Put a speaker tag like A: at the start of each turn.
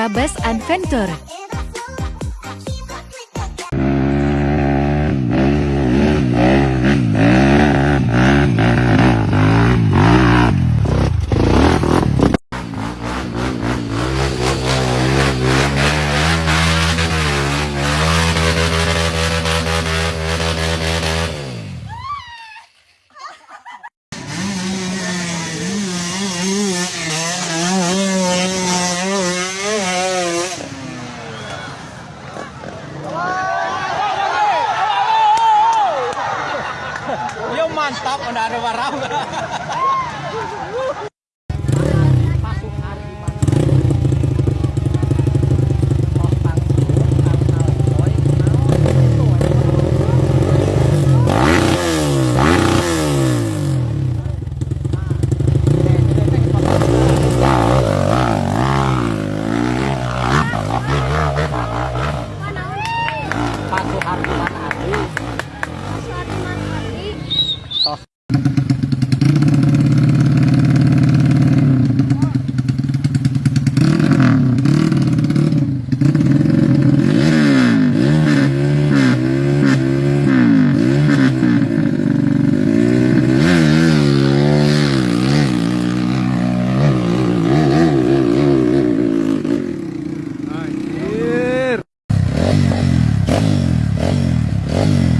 A: Trabas Adventure.
B: Warap, udah ada barang Patuh
C: Mm-hmm.